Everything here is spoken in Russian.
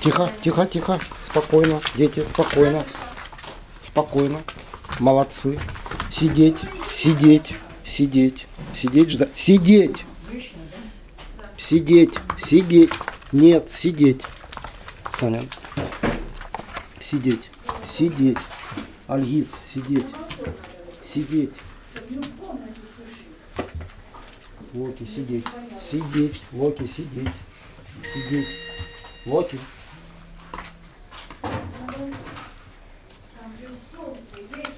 Тихо, тихо, тихо. Спокойно, дети, спокойно. Спокойно. Молодцы. Сидеть, сидеть, сидеть, сидеть, ждать. Сидеть! Сидеть, сидеть. Нет, сидеть. Саня. Сидеть, сидеть. Альгиз, сидеть сидеть. Локи, сидеть. Сидеть, Локи, сидеть. Сидеть. Локи. Там солнце есть.